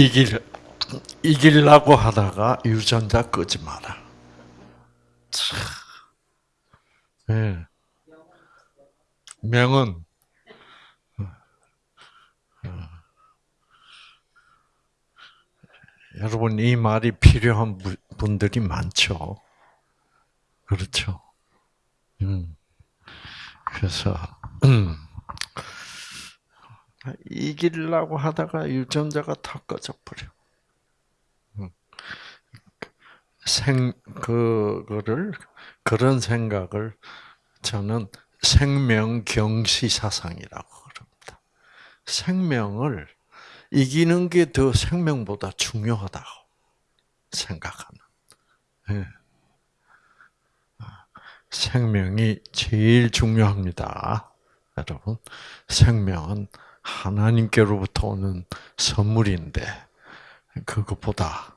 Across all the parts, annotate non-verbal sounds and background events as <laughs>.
이길 이길라고 하다가 유전자 끄지 마라. 참. 예. 명은 여러분 이 말이 필요한 분들이 많죠. 그렇죠. 음. 그래서 음. 이기려고 하다가 유전자가 다 꺼져 버려. 음. 생 그거를 그런 생각을 저는 생명 경시 사상이라고 그럽니다. 생명을 이기는 게 더 생명보다 중요하다고 생각하는. 네. 생명이 제일 중요합니다. 여러분, 생명은 하나님께로부터 오는 선물인데, 그것보다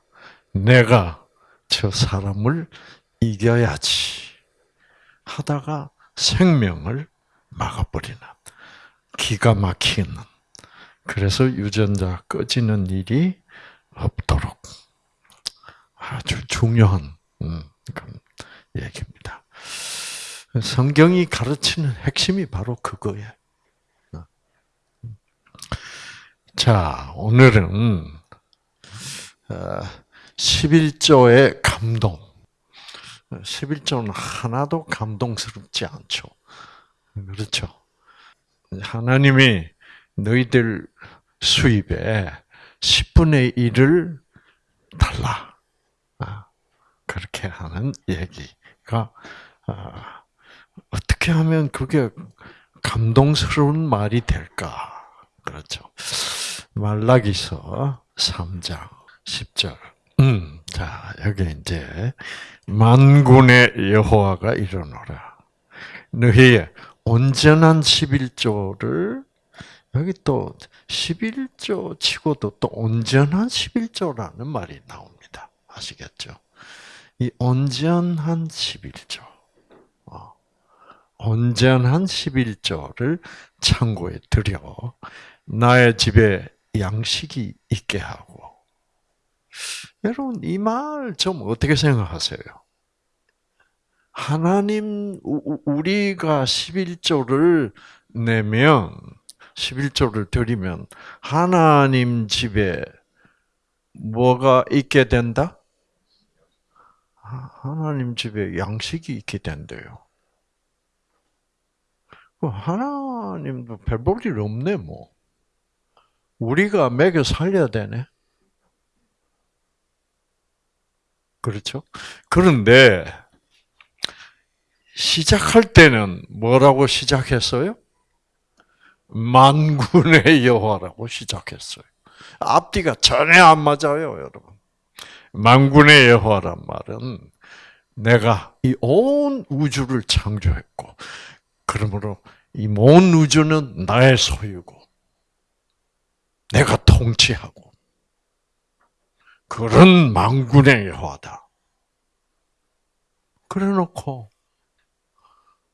내가 저 사람을 이겨야지 하다가 생명을 막아버리는 기가 막히는 그래서 유전자 꺼지는 일이 없도록 아주 중요한 음, 얘기입니다. 성경이 가르치는 핵심이 바로 그거예요. 자, 오늘은 11조의 어, 감동. 11조는 하나도 감동스럽지 않죠. 그렇죠. 하나님이 너희들 수입에 10분의 1을 달라. 아, 그렇게 하는 얘기가 아, 어떻게 하면 그게 감동스러운 말이 될까? 그렇죠. 말라기서 3장 10절. 음, 자, 여기 이제 만군의 여호와가 이르노라. 너희의 온전한 11조를 여기 또 11조 치고도 또 온전한 11조라는 말이 나옵니다. 아시겠죠? 이 온전한 11조. 어, 온전한 11조를 창고에 들여 나의 집에 양식이 있게 하고 여러분 이 말 좀 어떻게 생각하세요? 하나님 우리가 11조를 내면 11조를 드리면 하나님 집에 뭐가 있게 된다? 하나님 집에 양식이 있게 된대요. 그 하나님도 별볼일 없네 뭐. 우리가 먹여 살려야 되네. 그렇죠? 그런데 시작할 때는 뭐라고 시작했어요? 만군의 여호와라고 시작했어요. 앞뒤가 전혀 안 맞아요, 여러분. 만군의 여호와란 말은 내가 이 온 우주를 창조했고, 그러므로 이 온 우주는 나의 소유고, 내가 통치하고, 그런 만군의 여호와다. 그래놓고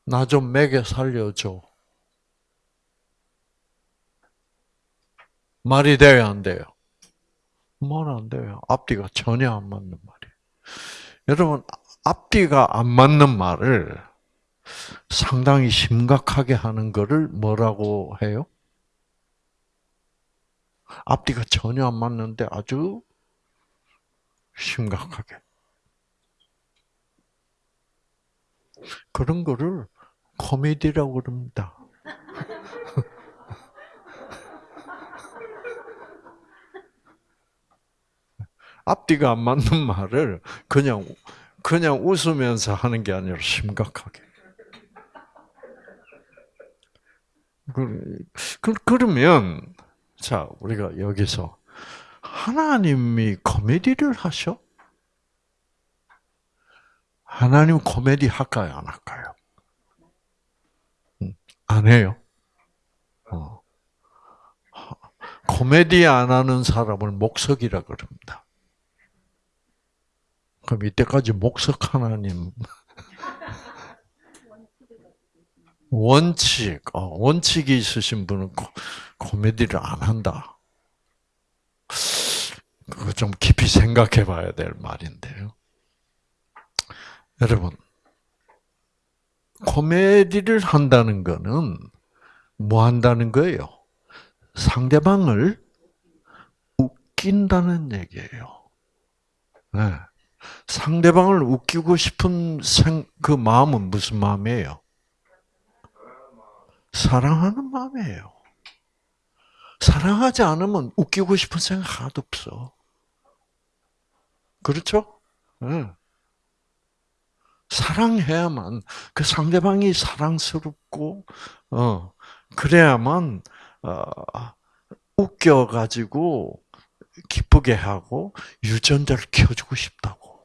나좀 먹여 살려줘. 말이 돼요, 안 돼요? 말 안 돼요. 앞뒤가 전혀 안 맞는 말이에요. 여러분, 앞뒤가 안 맞는 말을 상당히 심각하게 하는 것을 뭐라고 해요? 앞뒤가 전혀 안 맞는데 아주 심각하게. 그런 거를 코미디라고 그럽니다. <laughs> 앞뒤가 안 맞는 말을 그냥 그냥 웃으면서 하는 게 아니라 심각하게. 그, 그러면 자 우리가 여기서 하나님이 코미디를 하셔? 하나님 코미디 할까요, 안 할까요? 음, 안 해요. 어. 코미디 안 하는 사람을 목석이라 그럽니다. 그럼 이때까지 목석 하나님 원칙, 어, 원칙이 있으신 분은 코, 코미디를 안 한다. 좀 깊이 생각해 봐야 될 말인데요. 여러분, 코미디를 한다는 거는 뭐 한다는 거예요? 상대방을 웃긴다는 얘기예요. 네. 상대방을 웃기고 싶은 생, 그 마음은 무슨 마음이에요? 사랑하는 마음이에요. 사랑하지 않으면 웃기고 싶은 생각 하나도 없어. 그렇죠? 네. 사랑해야만 그 상대방이 사랑스럽고 어 그래야만 어 웃겨가지고 기쁘게 하고 유전자를 키워주고 싶다고.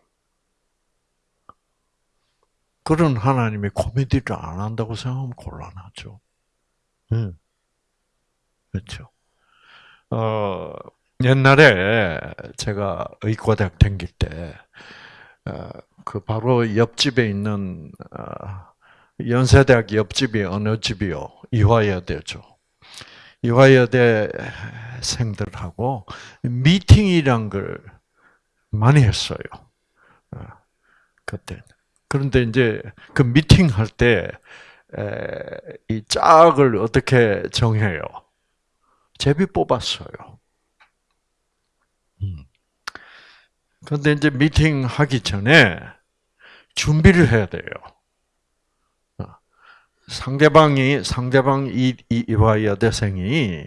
그런 하나님의 코미디를 안 한다고 생각하면 곤란하죠. 응. 그렇죠. 어, 옛날에 제가 의과대학 다닐 때, 어, 그 바로 옆집에 있는 어, 연세대학 옆집이 어느 집이요? 이화여대죠. 이화여대 생들하고 미팅이란 걸 많이 했어요. 어, 그때. 그런데 이제 그 미팅 할 때 이 짝을 어떻게 정해요? 제비 뽑았어요. 음. 그런데 이제 미팅 하기 전에 준비를 해야 돼요. 어. 상대방이 상대방 이 이화 여대생이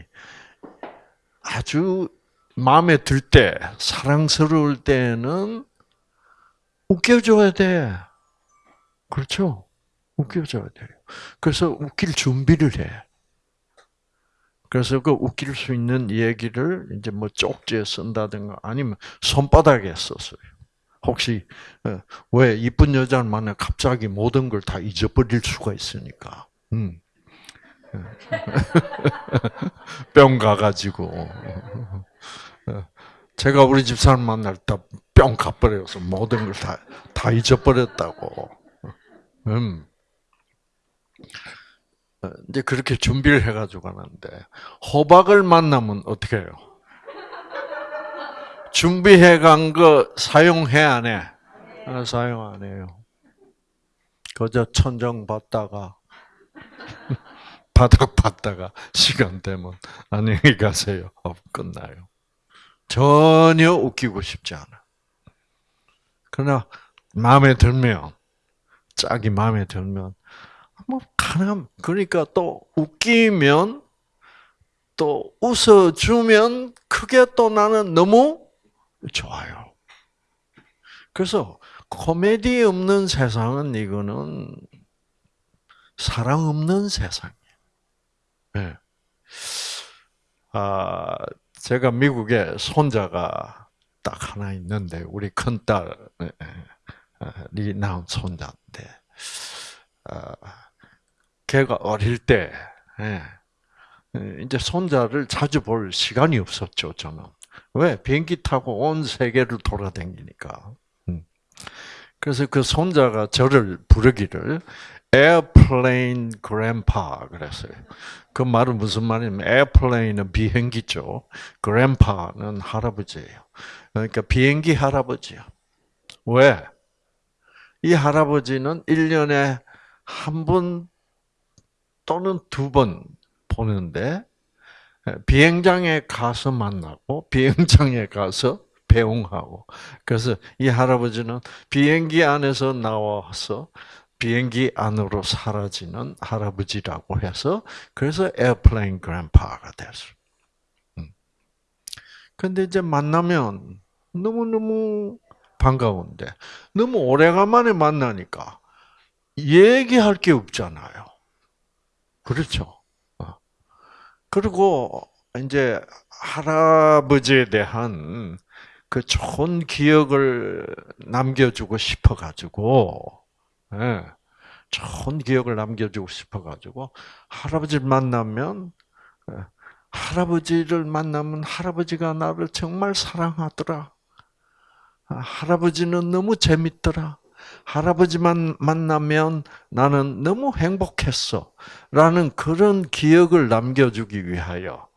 아주 마음에 들 때, 사랑스러울 때는 웃겨줘야 돼. 그렇죠? 웃겨줘야 돼요. 그래서 웃길 준비를 해. 그래서 그 웃길 수 있는 얘기를 이제 뭐 쪽지에 쓴다든가 아니면 손바닥에 썼어요. 혹시 어, 왜 이쁜 여자를 만나 갑자기 모든 걸 다 잊어버릴 수가 있으니까. 음. <laughs> 뿅 가가지고 어, 제가 우리 집 사람 만날 때 뿅 가버려서 모든 걸 다 다 잊어버렸다고. 음. 어, 이제 그렇게 준비를 해가지고 가는데 호박을 만나면 어떻게 해요? 준비해 간 거 사용해 안 해? 아, 사용 안 해요. 그저 천정 받다가 <laughs> 바닥 받다가 시간 되면 안녕히 가세요. 어, 끝나요. 전혀 웃기고 싶지 않아. 그러나 마음에 들면 짝이 마음에 들면 뭐 가능 그러니까 또 웃기면 또 웃어주면 그게 또 나는 너무 좋아요. 그래서 코미디 없는 세상은 이거는 사랑 없는 세상이에요. 네. 아, 제가 미국에 손자가 딱 하나 있는데 우리 큰 딸이 낳은 손자인데, 아, 걔가 어릴 때 예, 이제 손자를 자주 볼 시간이 없었죠 저는. 왜 비행기 타고 온 세계를 돌아다니니까. 음. 그래서 그 손자가 저를 부르기를 airplane 그랬어요. 그 말은 무슨 말이냐면 airplane은 비행기죠. grandpa는 할아버지예요. 그러니까 비행기 할아버지야. 왜? 이 할아버지는 1년에 한 번 또는 두 번 보는데 비행장에 가서 만나고 비행장에 가서 배웅하고 그래서 이 할아버지는 비행기 안에서 나와서 비행기 안으로 사라지는 할아버지라고 해서 그래서 airplane grandpa가 됐어. 음. 근데 이제 만나면 너무너무 반가운데 너무 오래간만에 만나니까 얘기할 게 없잖아요. 그렇죠. 어. 그리고 이제 할아버지에 대한 그 좋은 기억을 남겨주고 싶어가지고, 예, 좋은 기억을 남겨주고 싶어가지고, 할아버지를 만나면, 예, 할아버지를 만나면 할아버지가 나를 정말 사랑하더라. 아, 할아버지는 너무 재밌더라. 할아버지만 만나면 나는 너무 행복했어. 라는 그런 기억을 남겨주기 위하여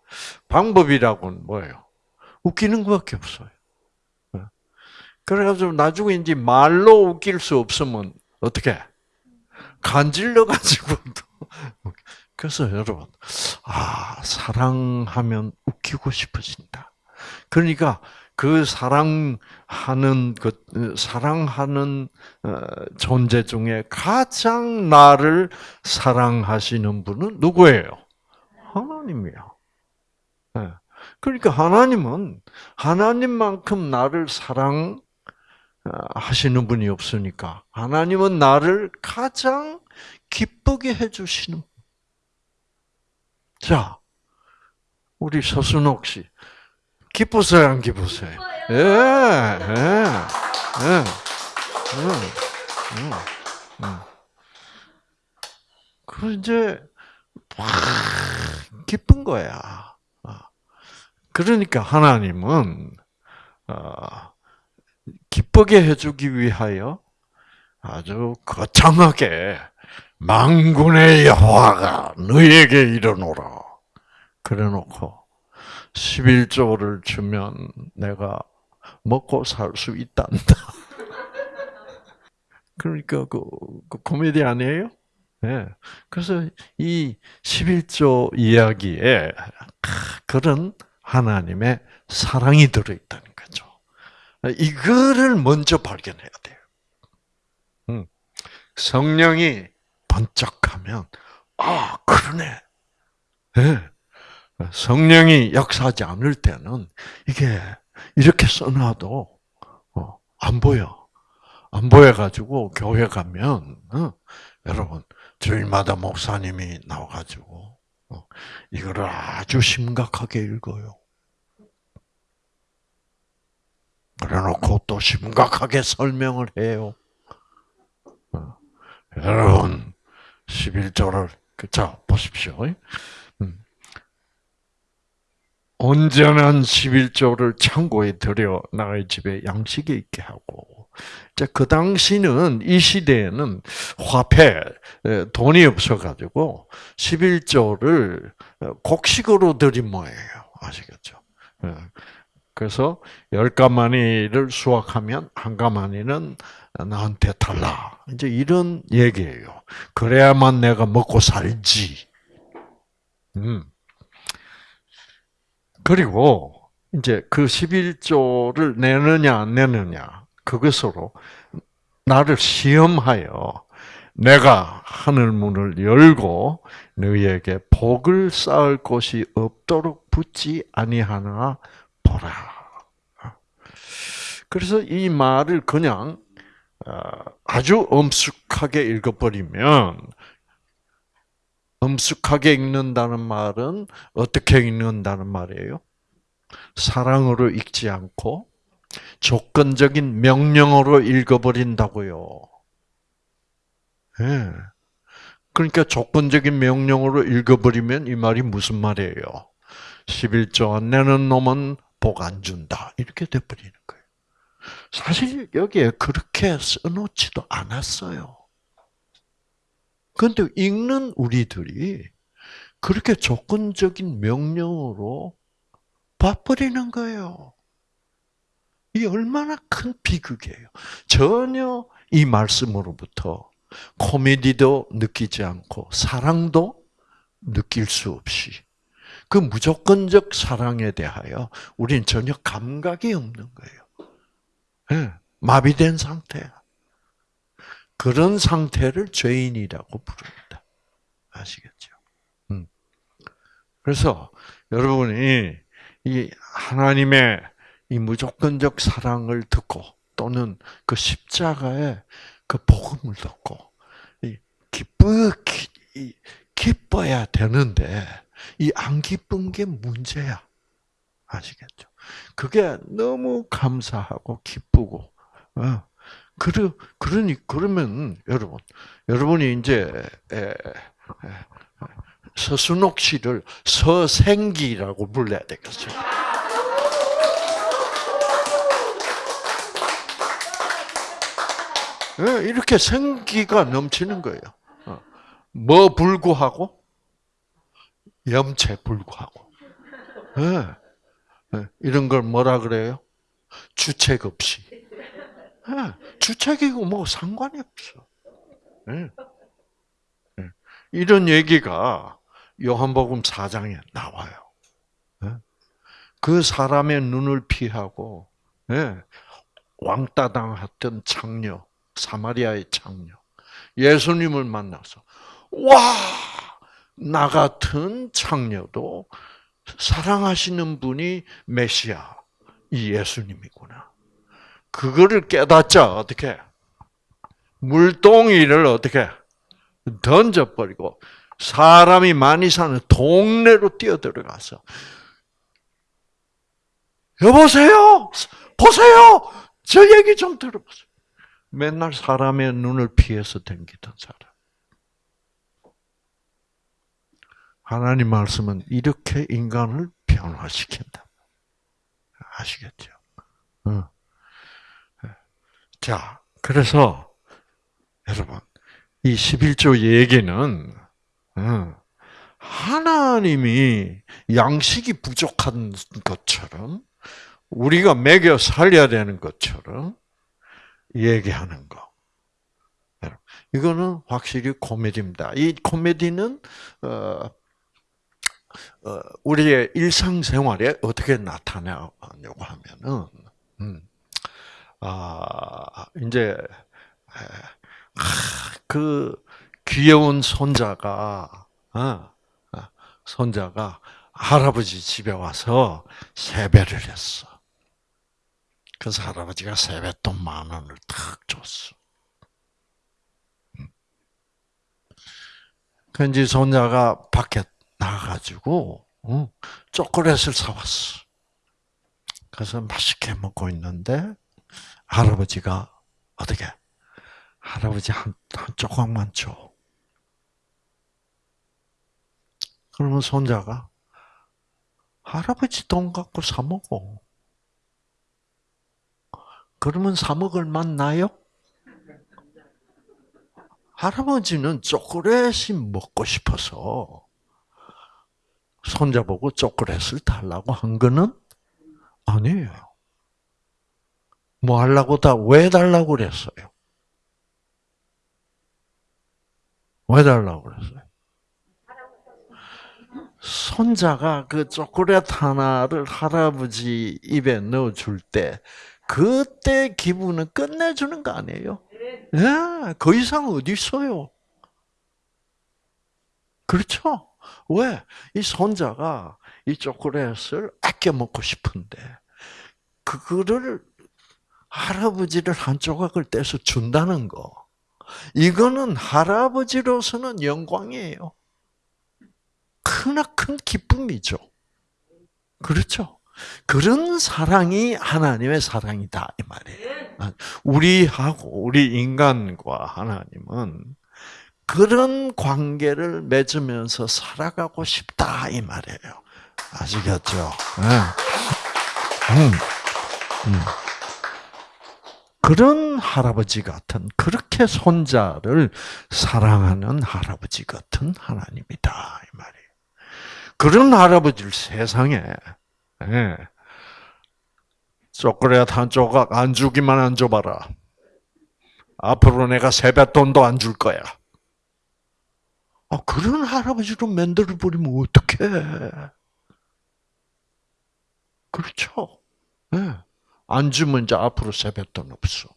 방법이라고는 뭐예요? 웃기는 것밖에 없어요. 그래가지고 나중에 이제 말로 웃길 수 없으면 어떻게 간질러 가지고 <laughs> 그래서 여러분 아 사랑하면 웃기고 싶어진다. 그러니까 그 사랑하는 그 사랑하는 어, 존재 중에 가장 나를 사랑하시는 분은 누구예요? 하나님이요. 네. 그러니까 하나님은 하나님만큼 나를 사랑 하시는 분이 없으니까 하나님은 나를 가장 기쁘게 해주시는. 자, 우리 서순옥 씨 기쁘세요, 안 기쁘세요? 예, 예, 예. 그 이제 막 기쁜 거야. 그러니까 하나님은 어, 기쁘게 해주기 위하여 아주 거창하게 망군의 여호와가 너에게 이르노라. 그래놓고 11조를 주면 내가 먹고 살 수 있단다. <laughs> 그러니까 그, 그 코미디 아니에요? 네. 그래서 이 11조 이야기에 그런 하나님의 사랑이 들어있다는 거죠. 이거를 먼저 발견해야 돼요. 음. 성령이 번쩍하면 아 그러네. 네. 성령이 역사하지 않을 때는 이게 이렇게 써놔도 어, 안 보여. 안 보여가지고 교회 가면 어, 여러분 주일마다 목사님이 나와가지고 어, 이거를 아주 심각하게 읽어요. 그래놓고 또 심각하게 설명을 해요. 어, 여러분, 11절을, 자, 보십시오. 음. 온전한 11조를 창고에 들여 나의 집에 양식이 있게 하고, 그 당시는, 이 시대에는 화폐, 돈이 없어 가지고, 11조를 곡식으로 드린 모예요. 아시겠죠? 그래서 열 가마니를 수확하면 한 가마니는 나한테 달라. 이제 이런 얘기예요. 그래야만 내가 먹고 살지. 음. 그리고 이제 그 11조를 내느냐 안 내느냐 그것으로 나를 시험하여 내가 하늘 문을 열고 너희에게 복을 쌓을 곳이 없도록 붙지 아니하나 보라. 그래서 이 말을 그냥 어, 아주 엄숙하게 읽어버리면 엄숙하게 읽는다는 말은 어떻게 읽는다는 말이에요? 사랑으로 읽지 않고 조건적인 명령으로 읽어버린다고요. 네. 그러니까 조건적인 명령으로 읽어버리면 이 말이 무슨 말이에요? 11조 안 내는 놈은 복 안 준다. 이렇게 돼버리는 거예요. 사실 여기에 그렇게 써놓지도 않았어요. 그런데 읽는 우리들이 그렇게 조건적인 명령으로 봐버리는 거예요. 이 얼마나 큰 비극이에요. 전혀 이 말씀으로부터 코미디도 느끼지 않고 사랑도 느낄 수 없이 그 무조건적 사랑에 대하여 우리는 전혀 감각이 없는 거예요. 네, 마비된 상태야. 그런 상태를 죄인이라고 부릅니다. 아시겠죠? 음. 그래서 여러분이 이 하나님의 이 무조건적 사랑을 듣고 또는 그 십자가의 그 복음을 듣고 기쁘 기뻐야 되는데 이 안 기쁜 게 문제야. 아시겠죠? 그게 너무 감사하고 기쁘고, 어. 그러, 그러니, 그러면, 여러분, 여러분이 이제, 서순옥 씨를 서생기라고 불러야 되겠죠. 예, 이렇게 생기가 넘치는 거예요. 어. 뭐 불구하고? 염체 불구하고. 예. 예, 이런 걸 뭐라 그래요? 주책 없이. 예, 주책이고 뭐 상관이 없어. 예. 예. 이런 얘기가 요한복음 4장에 나와요. 예. 그 사람의 눈을 피하고 왕따 당했던 창녀, 사마리아의 창녀, 예수님을 만나서 와, 나 같은 창녀도 사랑하시는 분이 메시아, 이 예수님이구나. 그거를 깨닫자, 어떻게? 물동이를 어떻게? 던져버리고, 사람이 많이 사는 동네로 뛰어들어가서, 여보세요? 보세요! 저 얘기 좀 들어보세요. 맨날 사람의 눈을 피해서 댕기던 사람. 하나님 말씀은 이렇게 인간을 변화시킨다. 아시겠죠? 어. 자, 그래서 여러분 이 11조 얘기는 어, 하나님이 양식이 부족한 것처럼 우리가 먹여 살려야 되는 것처럼 얘기하는 거. 이거는 확실히 코미디입니다. 이 코미디는 어, 어, 우리의 일상생활에 어떻게 나타나냐고 하면은, 음, 아, 이제, 그 귀여운 손자가, 어, 어, 손자가 할아버지 집에 와서 세배를 했어. 그래서 할아버지가 세뱃돈 만 원을 탁 줬어. 음. 그런지 손자가 밖에 나가가지고 어, 초콜릿을 사왔어. 그래서 맛있게 먹고 있는데 할아버지가 어떻게 할아버지 한, 한 조각만 줘. 그러면 손자가 할아버지 돈 갖고 사 먹어. 그러면 사 먹을 맛 나요? 할아버지는 초콜릿이 먹고 싶어서 손자 보고 초콜릿을 달라고 한 거는 아니에요. 뭐 하려고 다 왜 달라고 그랬어요? 왜 달라고 그랬어요? 손자가 그 초콜릿 하나를 할아버지 입에 넣어줄 때, 그때 기분은 끝내주는 거 아니에요? 예, 그 이상 어디 있어요? 그렇죠? 왜? 이 손자가 이 초콜릿을 아껴 먹고 싶은데, 그거를 할아버지를 한 조각을 떼서 준다는 거. 이거는 할아버지로서는 영광이에요. 크나큰 기쁨이죠. 그렇죠? 그런 사랑이 하나님의 사랑이다 이 말이에요. 우리하고 우리 인간과 하나님은 그런 관계를 맺으면서 살아가고 싶다 이 말이에요. 아시겠죠? 네. 음, 음. 그런 할아버지 같은 그렇게 손자를 사랑하는 할아버지 같은 하나님이다 이 말이에요. 그런 할아버지를 세상에 예, 초콜릿 한 조각 안 주기만 안 줘봐라. 앞으로 내가 세뱃돈도 안 줄 거야. 아, 그런 할아버지로 만들어 버리면 어떡해. 그렇죠. 네. 안 주면 이제 앞으로 세뱃돈 없어.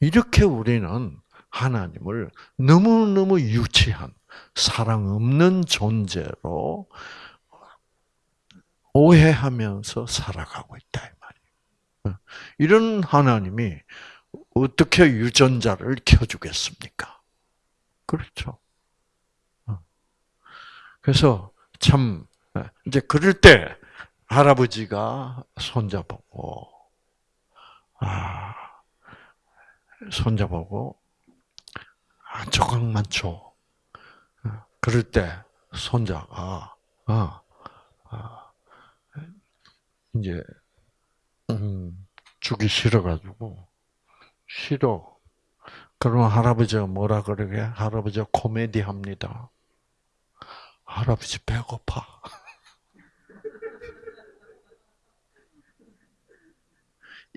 이렇게 우리는 하나님을 너무너무 유치한, 사랑 없는 존재로 오해하면서 살아가고 있다. 이런 하나님이 어떻게 유전자를 켜주겠습니까? 그렇죠. 어. 그래서 참 이제 그럴 때 할아버지가 손자 보고 아 보고 한 조각만 줘. 어. 그럴 때 손자가 어, 어, 이제 음, 주기 싫어가지고 싫어. 그러면 할아버지가 뭐라 그러게? 할아버지가 코미디 합니다. 할아버지 배고파.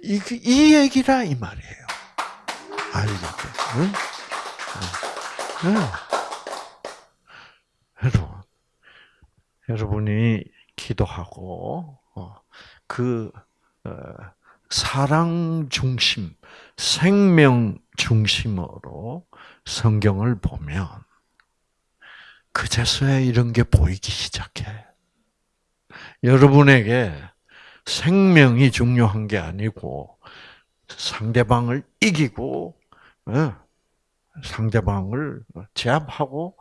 이, 이 얘기라 이 말이에요. 알겠죠? 응? 응. 여러분, 여러분이 기도하고 어, 그 어, 사랑 중심, 생명 중심으로 성경을 보면 그제서야 이런 게 보이기 시작해. 여러분에게 생명이 중요한 게 아니고 상대방을 이기고 어, 상대방을 제압하고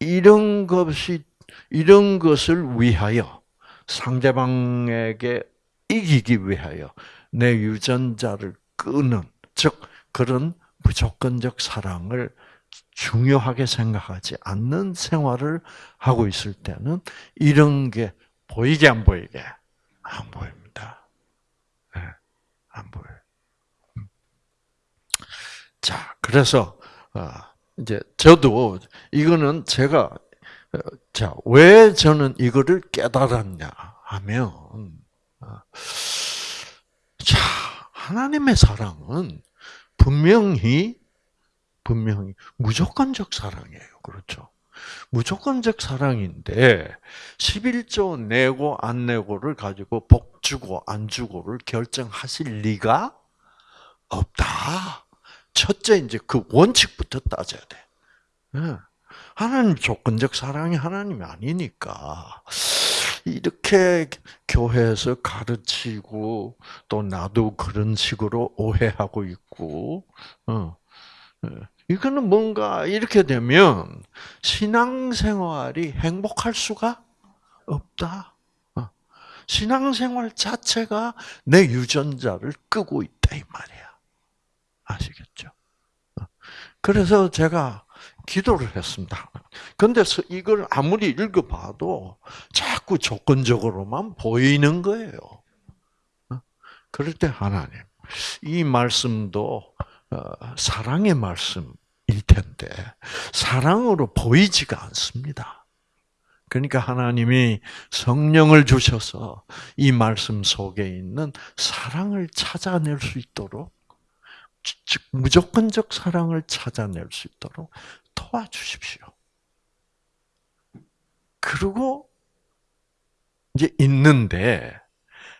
이런 것이 이런 것을 위하여 상대방에게 이기기 위하여 내 유전자를 끄는 즉 그런 무조건적 사랑을 중요하게 생각하지 않는 생활을 하고 있을 때는 이런 게 보이게 안 보이게 안 보입니다. 네, 안 보여. 음. 자, 그래서 어, 이제 저도 이거는 제가 어, 자, 왜 저는 이거를 깨달았냐 하면 어, 자, 하나님의 사랑은 분명히 분명히 무조건적 사랑이에요. 그렇죠? 무조건적 사랑인데 11조 내고 안 내고를 가지고 복 주고 안 주고를 결정하실 리가 없다. 첫째 이제 그 원칙부터 따져야 돼. 예. 하나님 조건적 사랑이 하나님이 아니니까 이렇게 교회에서 가르치고 또 나도 그런 식으로 오해하고 있고 어. 예. 이거는 뭔가 이렇게 되면 신앙생활이 행복할 수가 없다. 어. 신앙생활 자체가 내 유전자를 끄고 있다 이 말이야. 아시겠죠? 어. 그래서 제가 기도를 했습니다. 근데 이걸 아무리 읽어봐도 자꾸 조건적으로만 보이는 거예요. 어. 그럴 때 하나님, 이 말씀도 어, 사랑의 말씀 일 텐데 사랑으로 보이지가 않습니다. 그러니까 하나님이 성령을 주셔서 이 말씀 속에 있는 사랑을 찾아낼 수 있도록 즉 무조건적 사랑을 찾아낼 수 있도록 도와주십시오. 그리고 이제 있는데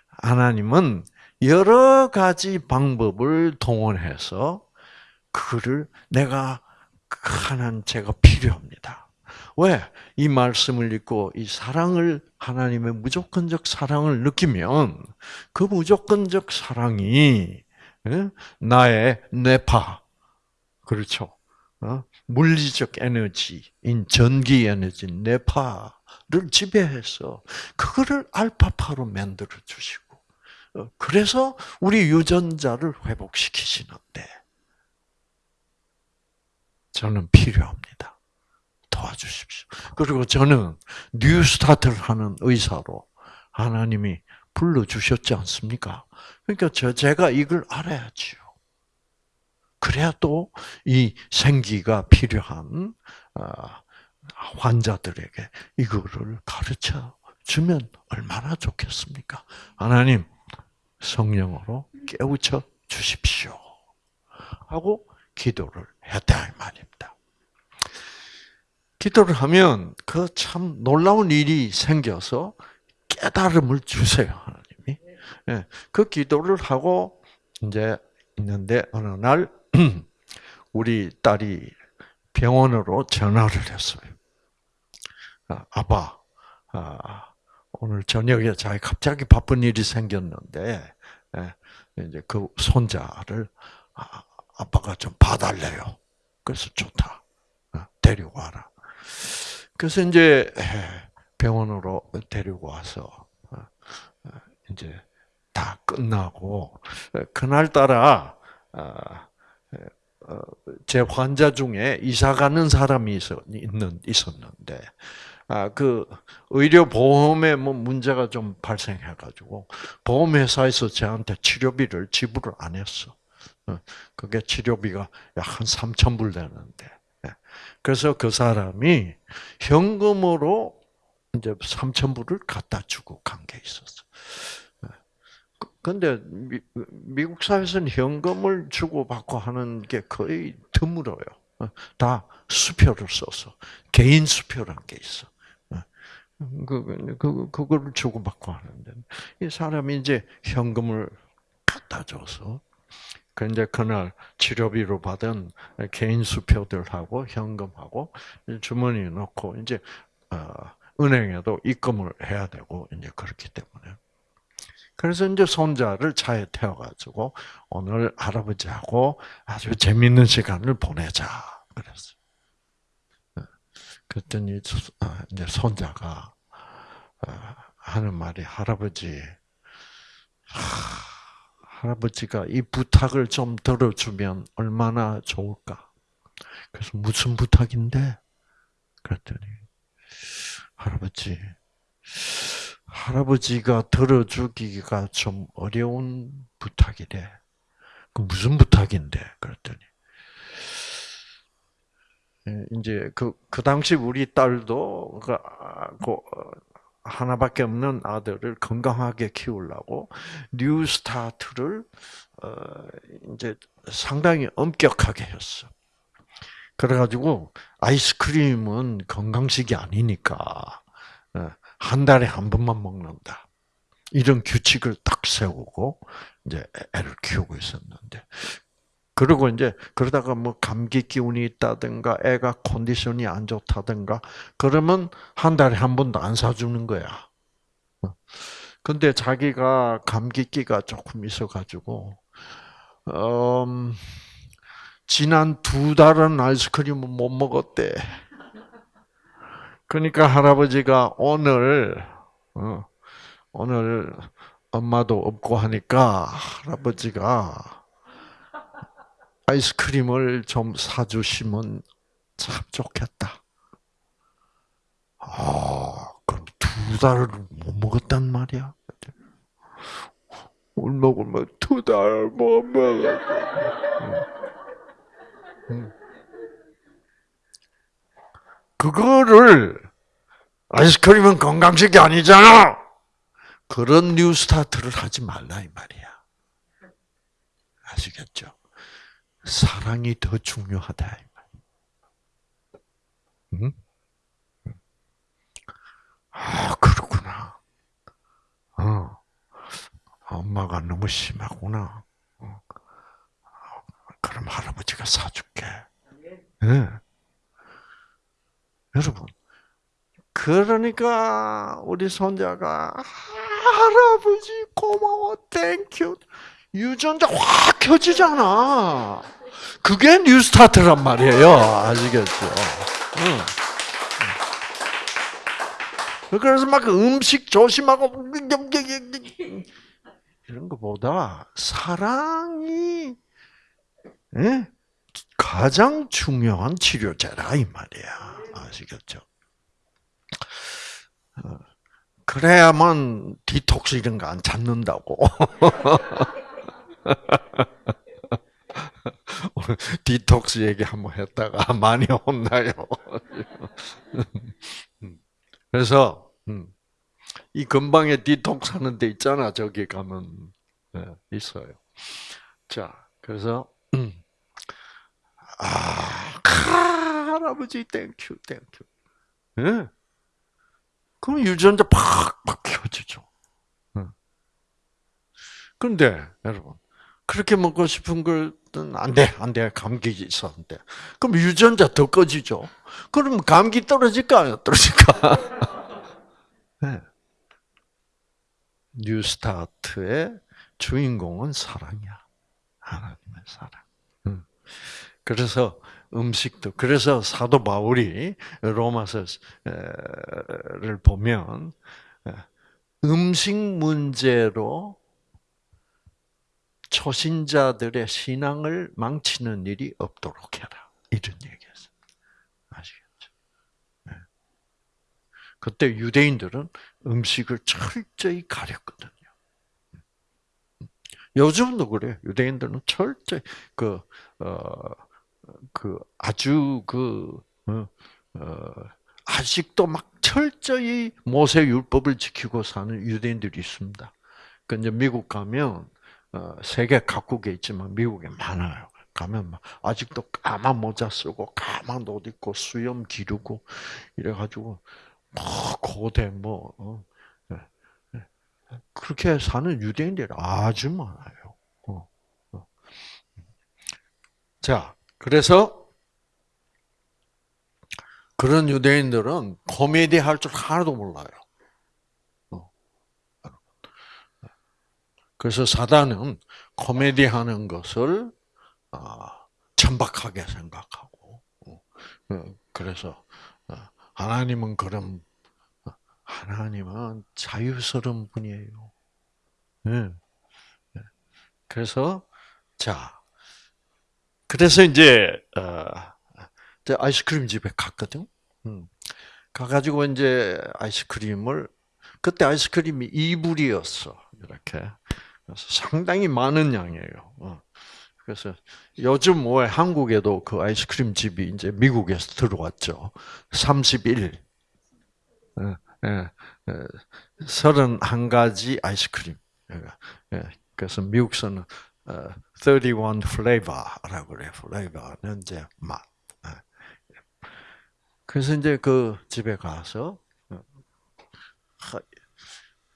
하나님은 여러 가지 방법을 동원해서 그를 내가 하나님 제가 필요합니다. 왜? 이 말씀을 읽고 이 사랑을 하나님의 무조건적 사랑을 느끼면 그 무조건적 사랑이 나의 뇌파 그렇죠. 어? 물리적 에너지인 전기 에너지 뇌파를 지배해서 그거를 알파파로 만들어 주시고 어, 그래서 우리 유전자를 회복시키시는데 저는 필요합니다. 도와주십시오. 그리고 저는 New Start를 하는 의사로 하나님이 불러주셨지 않습니까? 그러니까 저, 제가 이걸 알아야지요. 그래야 또 이 생기가 필요한 어, 환자들에게 이거를 가르쳐 주면 얼마나 좋겠습니까? 하나님, 성령으로 깨우쳐 주십시오. 하고 기도를 했다 이 말입니다. 기도를 하면 그 참 놀라운 일이 생겨서 깨달음을 주세요 하나님이. 예, 그 기도를 하고 이제 있는데 어느 날 <clears throat> 우리 딸이 병원으로 전화를 했어요. 아, 아빠, 아, 오늘 저녁에 자기 갑자기 바쁜 일이 생겼는데 예, 이제 그 손자를 아, 아빠가 좀 봐달래요. 그래서 좋다. 어, 데리고 와라. 그래서 이제 병원으로 데리고 와서 어, 어, 이제 다 끝나고 그날 따라 제 환자 중에 이사 가는 사람이 있었는데 아, 그 의료 보험에 뭐 문제가 좀 발생해 가지고 보험회사에서 저한테 치료비를 지불을 안 했어. 어, 그게 치료비가 약 한 3천 불 되는데. 예. 그래서 그 사람이 현금으로 이제 3천 불을 갖다 주고 간 게 있었어. 예. 그, 근데 미, 미국 사회에서는 현금을 주고 받고 하는 게 거의 드물어요. 어, 다 수표를 써서 개인 수표란 게 있어. 어, 그, 그, 그거를 주고 받고 하는데 이 사람이 이제 현금을 갖다 줘서 그 이제 그날 치료비로 받은 개인 수표들하고 현금하고 주머니에 넣고 이제 어, 은행에도 입금을 해야 되고 이제 그렇기 때문에 그래서 이제 손자를 차에 태워가지고 오늘 할아버지하고 아주 재밌는 시간을 보내자 그랬어. 그랬더니 아, 이제 손자가 어, 하는 말이 할아버지, 할아버지가 이 부탁을 좀 들어주면 얼마나 좋을까. 그래서 무슨 부탁인데? 그랬더니 할아버지, 할아버지가 들어주기가 좀 어려운 부탁이래. 그 무슨 부탁인데? 그랬더니 예, 이제 그, 그 당시 우리 딸도 그, 아, 그 하나밖에 없는 아들을 건강하게 키우려고 New Start를 어, 이제 상당히 엄격하게 했어. 그래가지고 아이스크림은 건강식이 아니니까 어, 한 달에 한 번만 먹는다. 이런 규칙을 딱 세우고 이제 애를 키우고 있었는데 그리고 이제 그러다가 뭐 감기 기운이 있다든가 애가 컨디션이 안 좋다든가 그러면 한 달에 한 번도 안 사주는 거야. 어. 근데 자기가 감기기가 조금 있어가지고 음, 지난 두 달은 아이스크림을 못 먹었대. 그러니까 할아버지가 오늘 어, 오늘 엄마도 없고 하니까 할아버지가 아이스크림을 좀 사주시면 참 좋겠다. 아, 그럼 두 달을 못 먹었단 말이야? 울먹울먹 두달못 먹었어. 그거를 아이스크림은 건강식이 아니잖아. 그런 뉴스타트를 하지 말라 이 말이야. 아시겠죠? 사랑이 더 중요하다. 응? 아 그렇구나. 어, 엄마가 너무 심하구나. 어. 그럼 할아버지가 사줄게. 네. 여러분, 그러니까 우리 손자가 할아버지 고마워, thank you. 유전자 확 켜지잖아. 그게 New Start란 말이에요. 아시겠죠? 응. 그래서 막 음식 조심하고 이런 것보다 사랑이 예? 가장 중요한 치료제라 이 말이야. 아시겠죠? 어, 그래야만 디톡스 이런 거 안 찾는다고. <laughs> 디톡스 얘기 한번 했다가 <laughs> 많이 혼나요. 그래서 음, 이 근방에 디톡스 하는 데 있잖아. 저기 가면 네, 있어요. 자, 그래서 음, 아, 할아버지 thank you thank you. 예? 그럼 유전자 팍팍 켜지죠. 그런데 여러분 그렇게 먹고 싶은 것은 안 돼, 안 돼. 감기 있었는데. 그럼 유전자 더 꺼지죠. 그럼 감기 떨어질까, 안 떨어질까? <laughs> 네. New Start의 주인공은 사랑이야. 하나님의 사랑. 그래서 음식도, 그래서 사도 바울이 로마서를 보면 음식 문제로 초신자들의 신앙을 망치는 일이 없도록 해라. 이런 얘기였어요. 아시겠죠? 네. 그때 유대인들은 음식을 철저히 가렸거든요. 요즘도 그래. 유대인들은 철저히 그, 어, 그 아주 그, 어, 어, 아직도 막 철저히 모세 율법을 지키고 사는 유대인들이 있습니다. 그 이제 미국 가면 어, 세계 각국에 있지만 미국에 많아요. 가면 막 아직도 까만 모자 쓰고 까만 옷 입고 수염 기르고 이래가지고 뭐 고대 뭐 어, 예, 예. 그렇게 사는 유대인들이 아주 많아요. 어, 어. 자, 그래서 그런 유대인들은 코미디 할 줄 하나도 몰라요. 그래서 사단은 코미디 하는 것을 아, 천박하게 생각하고, 어, 어, 그래서 어, 하나님은 그런 하나님은 자유스러운 분이에요. 네. 그래서 자, 그래서 이제 아이스크림 집에 갔거든. 음. 가가지고 이제 아이스크림을 그때 아이스크림이 이불이었어 이렇게 상당히 많은 양이에요. 그래서 요즘 왜 한국에도 그 아이스크림 집이 이제 미국에서 들어왔죠. 31. 예, 예, 31가지 예, 아이스크림. 예, 그래서 미국서는 31 어, flavor라고 그래요. flavor는 이제 맛. 그래서 이제 그 집에 가서 어,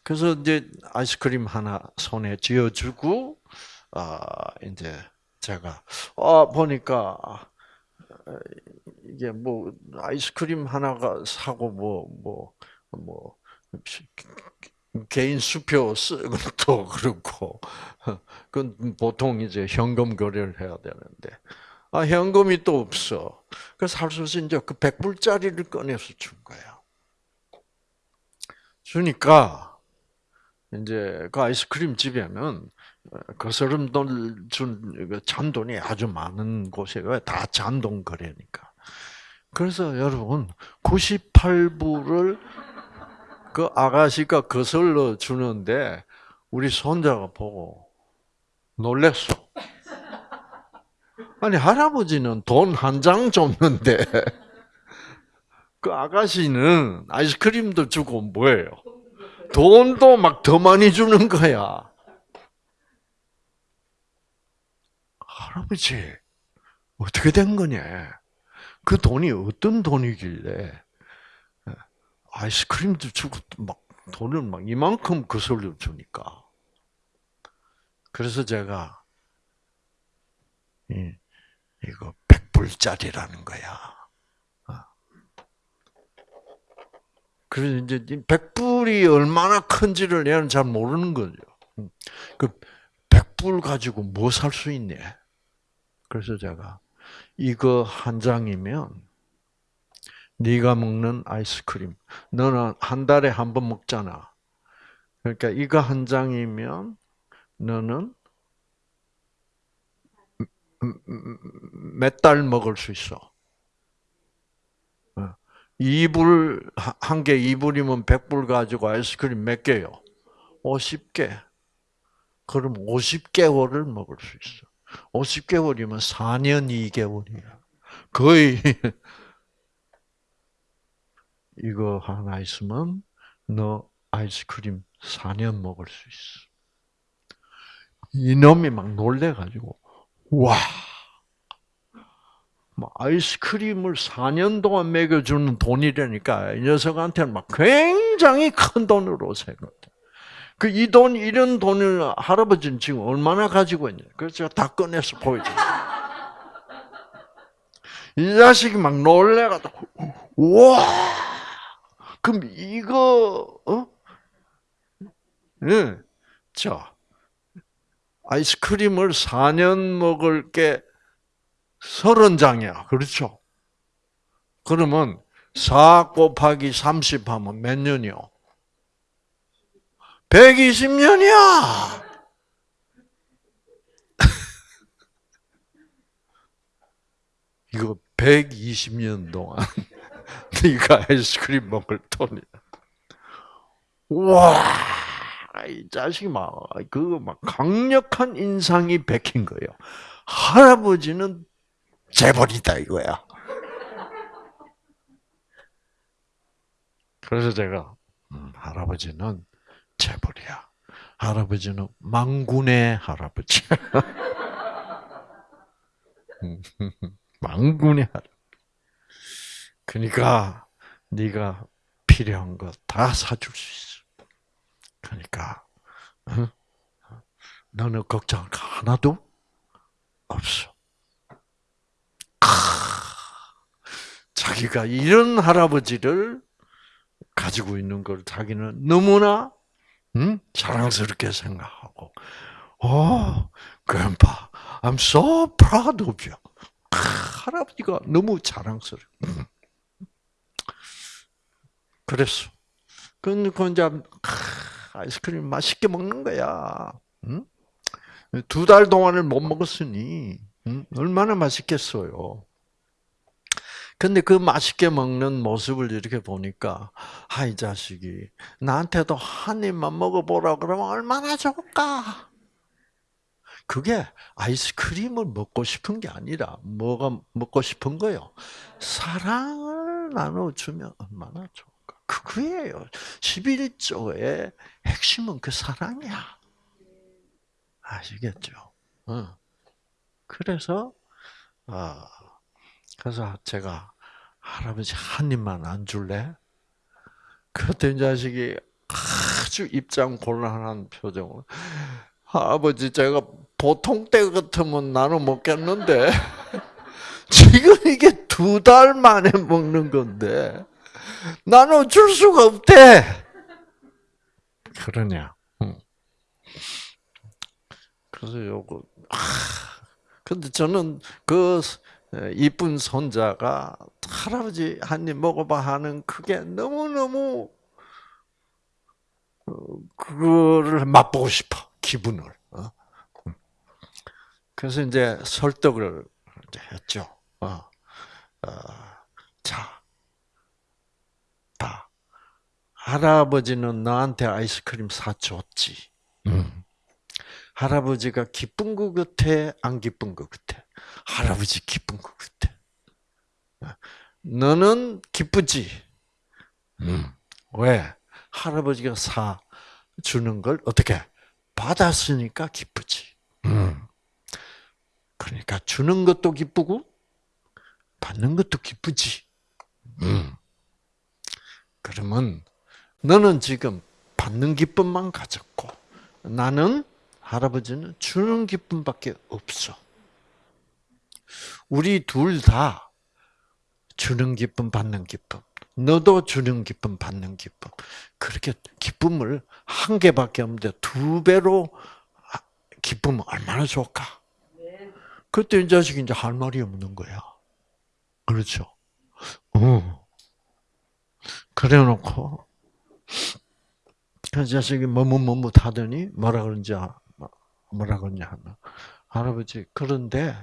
그래서 이제 아이스크림 하나 손에 쥐어주고 아 이제 제가 아 보니까 이게 뭐 아이스크림 하나가 사고 뭐 뭐뭐 뭐, 뭐 개인 수표 쓰는 것도 <laughs> 그렇고 그건 보통 이제 현금 거래를 해야 되는데 아 현금이 또 없어. 그래서 할수 없이 이제 그 백불짜리를 꺼내서 준 거야. 주니까 이제 그 아이스크림 집에는 거스름 준그 잔돈이 아주 많은 곳이에요. 다 잔돈 거래니까. 그래서 여러분 98불을 그 아가씨가 거슬러 주는데 우리 손자가 보고 놀랬어. 아니 할아버지는 돈 한 장 줬는데 <laughs> 그 아가씨는 아이스크림도 주고 뭐예요? 돈도 막 더 많이 주는 거야. 할아버지, 어떻게 된 거냐? 그 돈이 어떤 돈이길래 아이스크림도 주고 막 돈을 막 이만큼 거슬려 주니까. 그래서 제가 이, 이거 백불짜리라는 거야. 그래서 이제 백불이 얼마나 큰지를 얘는 잘 모르는 거죠. 음. 그 백불 가지고 뭐 살 수 있네. 그래서 제가 이거 한 장이면 네가 먹는 아이스크림. 너는 한 달에 한 번 먹잖아. 그러니까 이거 한 장이면 너는 몇 달 먹을 수 있어. 이불 한 개 이불이면 100불 가지고 아이스크림 몇 개요? 50개. 그럼 50개월을 먹을 수 있어. 50개월이면 4년 2개월이야. 거의 <laughs> 이거 하나 있으면 너 아이스크림 4년 먹을 수 있어. 이놈이 막 놀래가지고 와뭐 아이스크림을 4년 동안 먹여주는 돈이라니까 이 녀석한테는 막 굉장히 큰 돈으로 생각해. 그이 돈 이런 돈을 할아버지는 지금 얼마나 가지고 있냐? 그래서 제가 다 꺼내서 보여줘. 이 자식이 막 놀래가지고 와 그럼 이거 어? 네. 자 아이스크림을 4년 먹을 게 서른 장이야. 그렇죠? 그러면 4 곱하기 30 하면 몇 년이요? 120년이야! <laughs> 이거 120년 동안 <laughs> 네가 아이스크림 먹을 돈이야. 와, 이 자식이 막, 그거 막 강력한 인상이 베낀 거예요. 할아버지는 재벌이다 이거야. 그래서 제가 음, 할아버지는 재벌이야. 할아버지는 망군의 할아버지. <laughs> 망군의 할아버지. 그러니까 네가 필요한 거 다 사줄 수 있어. 그러니까 어? 너는 걱정할 거 하나도 없어. 자기가 이런 할아버지를 가지고 있는 걸 자기는 너무나 음? 자랑스럽게 생각하고, 어, grandpa, I'm so proud of you. 아, 할아버지가 너무 자랑스러워. 그랬어. 그, 그 이제 아이스크림 맛있게 먹는 거야. 응? 두달 동안을 못 먹었으니 응? 얼마나 맛있겠어요. 근데 그 맛있게 먹는 모습을 이렇게 보니까 아 이 자식이 나한테도 한 입만 먹어보라 그러면 얼마나 좋을까? 그게 아이스크림을 먹고 싶은 게 아니라 뭐가 먹고 싶은 거요? 사랑을 나눠주면 얼마나 좋을까? 그거예요. 11조의 핵심은 그 사랑이야. 아시겠죠? 어. 그래서 아 그래서 제가 할아버지 한 입만 안 줄래? 그때 자식이 아주 입장 곤란한 표정으로 할아버지 제가 보통 때 같으면 나눠 먹겠는데 <laughs> 지금 이게 두 달 만에 먹는 건데 나눠 줄 수가 없대. 그러냐? 그래서 요거 아, 근데 저는 그 이쁜 손자가 할아버지 한 입 먹어봐 하는 그게 너무너무 어, 그거를 맛보고 싶어 기분을. 어? 그래서 이제 설득을 했죠. 어, 어, 자, 봐. 할아버지는 너한테 아이스크림 사 줬지. 음. 할아버지가 기쁜 것 같아, 안 기쁜 것 같아? 할아버지 기쁜 것 같아. 너는 기쁘지? 음. 왜? 할아버지가 사 주는 걸 어떻게 받았으니까 기쁘지. 음. 그러니까 주는 것도 기쁘고 받는 것도 기쁘지. 음. 그러면 너는 지금 받는 기쁨만 가졌고 나는 할아버지는 주는 기쁨밖에 없어. 우리 둘 다 주는 기쁨, 받는 기쁨. 너도 주는 기쁨, 받는 기쁨. 그렇게 기쁨을 한 개밖에 없는데 두 배로 기쁨은 얼마나 좋을까? 그때 이 자식이 이제 할 말이 없는 거야. 그렇죠? 어. 그래 놓고, 그 자식이 머뭇머뭇 하더니 뭐라 그런지 뭐라 그러냐 하면 할아버지 그런데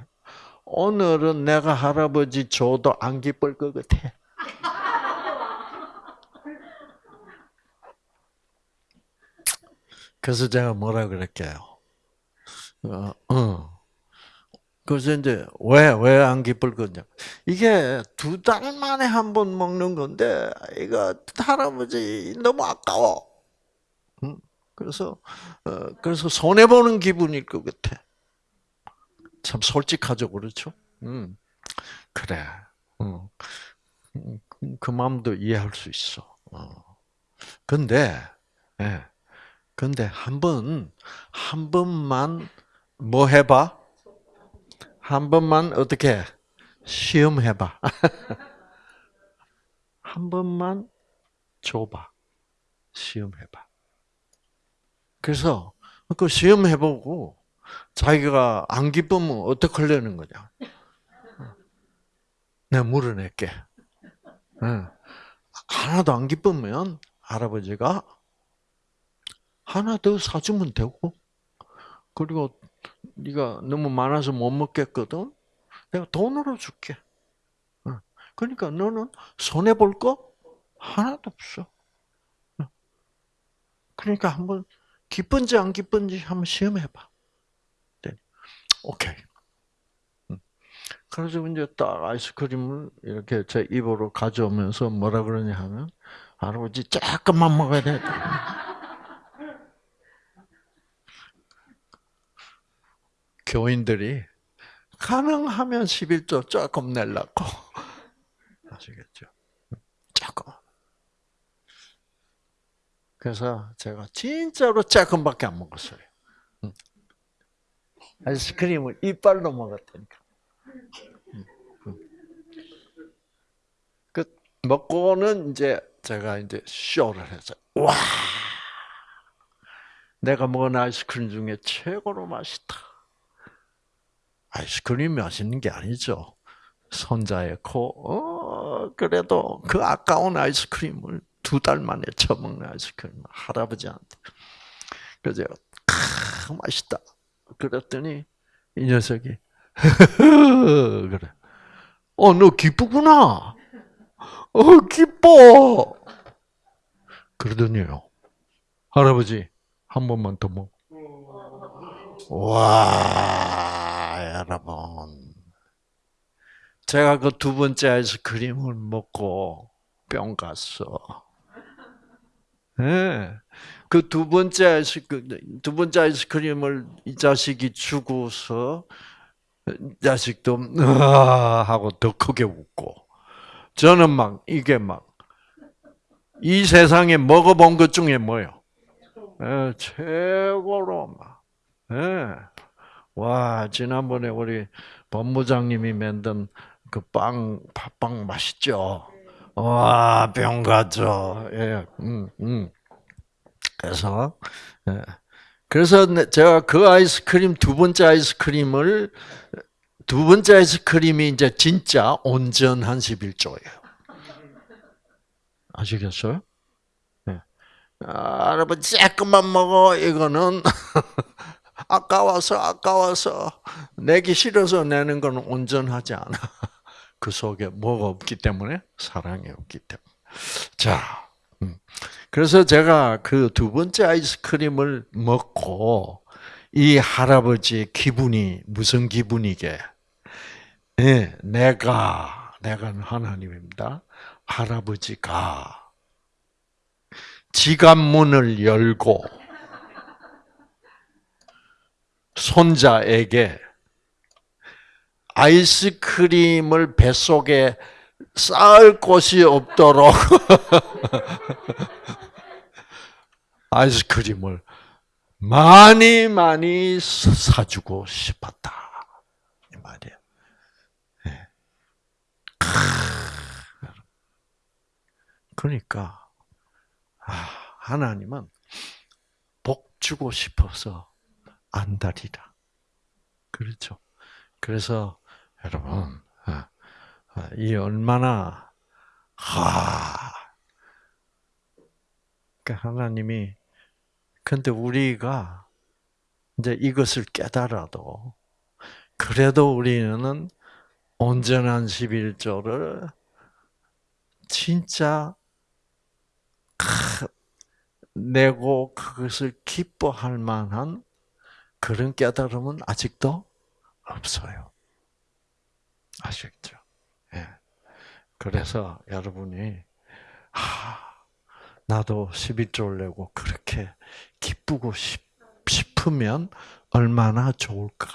오늘은 내가 할아버지 줘도 안 기쁠 것 같아. <laughs> 그래서 제가 뭐라 그랬게요. 어, 어. 그래서 이제 왜 왜 안 기쁠 거냐? 이게 두 달 만에 한 번 먹는 건데 이거 할아버지 너무 아까워. 그래서 어, 그래서 손해 보는 기분일 것 같아. 참 솔직하죠, 그렇죠? 음, 그래. 어. 그, 그 마음도 이해할 수 있어. 어. 근데, 예. 근데 한 번, 한 번만 뭐 해봐? 한 번만 어떻게 시험해봐. <laughs> 한 번만 줘봐. 시험해봐. 그래서 그 시험해보고 자기가 안 기쁘면 어떻게 하려는 거냐. 내가 물어낼게. 하나도 안 기쁘면 할아버지가 하나 더 사주면 되고 그리고 네가 너무 많아서 못 먹겠거든. 내가 돈으로 줄게. 그러니까 너는 손해 볼 거 하나도 없어. 그러니까 한번 기쁜지 안 기쁜지 한번 시험해봐. 네. 오케이. 음. 그래서 이제 딱 아이스크림을 이렇게 제 입으로 가져오면서 뭐라 그러냐 하면 할아버지 조금만 먹어야 돼. <laughs> 교인들이 가능하면 11조 조금 내려고 <laughs> 아시겠죠? 음. 조금. 그래서 제가 진짜로 조금밖에 안 먹었어요. 아이스크림을 이빨로 먹었다니까. 그 먹고는 이제 제가 이제 쇼를 해서 와 내가 먹은 아이스크림 중에 최고로 맛있다. 아이스크림이 맛있는 게 아니죠. 손자의 코, 어, 그래도 그 아까운 아이스크림을 두 달 만에 처먹는 아이스크림 할아버지한테. 그래서 크, 맛있다. 그랬더니 이 녀석이 <laughs> 그래. 어, 너 기쁘구나. 어, 기뻐. 그러더니요. 할아버지, 한 번만 더 먹. 와, 여러분. 제가 그 두 번째 아이스크림을 먹고 뿅 갔어. 예. 네. 그두 번째 아이스크림, 두 번째 아이스크림을 이 자식이 주고서 자식도 아 <laughs> 하고 더 크게 웃고 저는 막 이게 막 이 세상에 먹어본 것 중에 뭐요? 예, 최고로 막. 예. 와 지난번에 우리 본부장님이 만든 그 빵 팥빵 맛있죠? 와, 병 가죠. 예, 음, 음. 그래서 예. 그래서 제가 그 아이스크림 두 번째 아이스크림을 두 번째 아이스크림이 이제 진짜 온전한 11조예요. 아시겠어요? 네. 아, 할아버지 조금만 먹어 이거는 <laughs> 아까워서 아까워서 내기 싫어서 내는 건 온전하지 않아. 그 속에 뭐가 없기 때문에 사랑이 없기 때문에. 자, 음. 그래서 제가 그 두 번째 아이스크림을 먹고 이 할아버지의 기분이 무슨 기분이게? 네, 내가 내가 하나님입니다. 할아버지가 지갑문을 열고 손자에게 아이스크림을 뱃속에 쌓을 곳이 없도록 <laughs> 아이스크림을 많이 많이 사주고 싶었다. 이 말이에요. 네. 그러니까 하나님은 복 주고 싶어서 안달이다. 그렇죠. 그래서 여러분 이 얼마나 하 그러니까 하나님이 근데 우리가 이제 이것을 깨달아도 그래도 우리는 온전한 11조를 진짜 내고 그것을 기뻐할 만한 그런 깨달음은 아직도 없어요. 아시겠죠? 예. 그래서 여러분이 하, 나도 11조를 내고 그렇게 기쁘고 싶으면 얼마나 좋을까.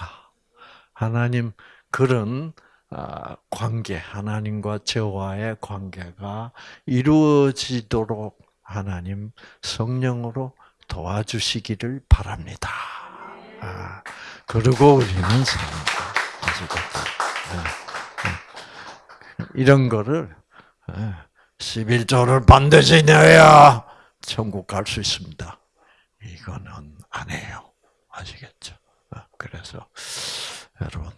하나님 그런 아, 관계, 하나님과 저와의 관계가 이루어지도록 하나님 성령으로 도와주시기를 바랍니다. 아, 그리고 우리는 사랑하시고 이런 거를 11조를 예, 반드시 내야 천국 갈 수 있습니다. 이거는 안 해요. 아시겠죠? 어, 그래서 여러분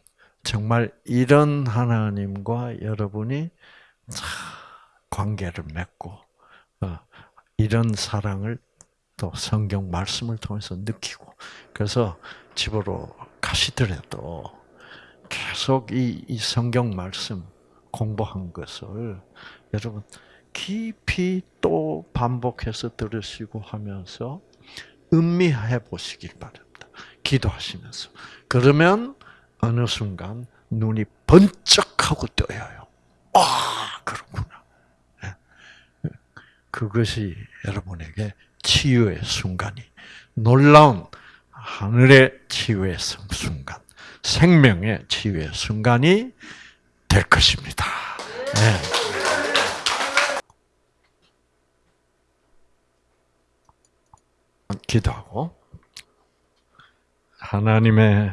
정말 이런 하나님과 여러분이 관계를 맺고 어, 이런 사랑을 또 성경 말씀을 통해서 느끼고 그래서 집으로 가시더라도 계속 이, 이 성경 말씀 공부한 것을 여러분 깊이 또 반복해서 들으시고 하면서 음미해 보시길 바랍니다. 기도하시면서. 그러면 어느 순간 눈이 번쩍 하고 떠요. 아, 그렇구나. 예. 그것이 여러분에게 치유의 순간이 놀라운 하늘의 치유의 순간 생명의 치유의 순간이 될 것입니다. 네. 기도하고 하나님의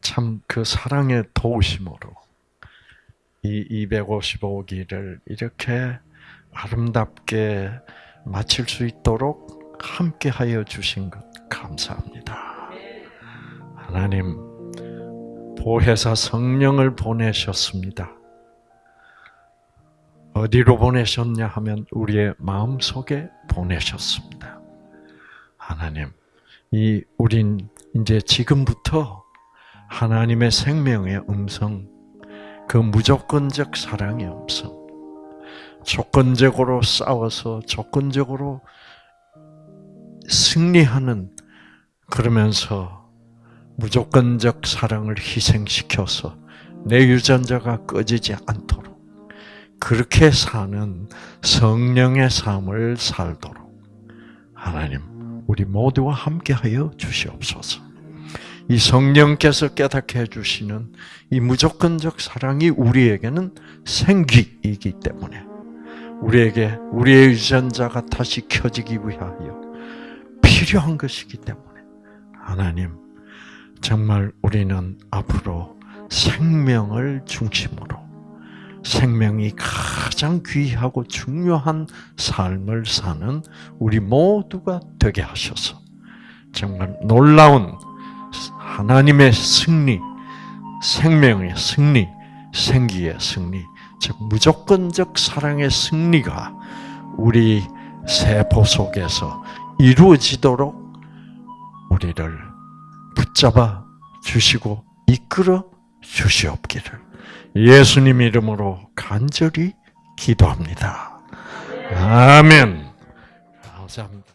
참 그 사랑의 도우심으로 이 255기를 이렇게 아름답게 마칠 수 있도록 함께 하여 주신 것 감사합니다. 하나님, 보혜사 성령을 보내셨습니다. 어디로 보내셨냐 하면 우리의 마음 속에 보내셨습니다. 하나님, 이 우린 이제 지금부터 하나님의 생명의 음성, 그 무조건적 사랑의 음성, 조건적으로 싸워서 조건적으로 승리하는 그러면서 무조건적 사랑을 희생시켜서 내 유전자가 꺼지지 않도록 그렇게 사는 성령의 삶을 살도록 하나님 우리 모두와 함께하여 주시옵소서. 이 성령께서 깨닫게 해주시는 이 무조건적 사랑이 우리에게는 생기이기 때문에 우리에게 우리의 유전자가 다시 켜지기 위하여 필요한 것이기 때문에 하나님 정말 우리는 앞으로 생명을 중심으로 생명이 가장 귀하고 중요한 삶을 사는 우리 모두가 되게 하셔서 정말 놀라운 하나님의 승리, 생명의 승리, 생기의 승리, 즉 무조건적 사랑의 승리가 우리 세포 속에서 이루어지도록 우리를 붙잡아 주시고 이끌어 주시옵기를 예수님 이름으로 간절히 기도합니다. 아멘. 감사합니다.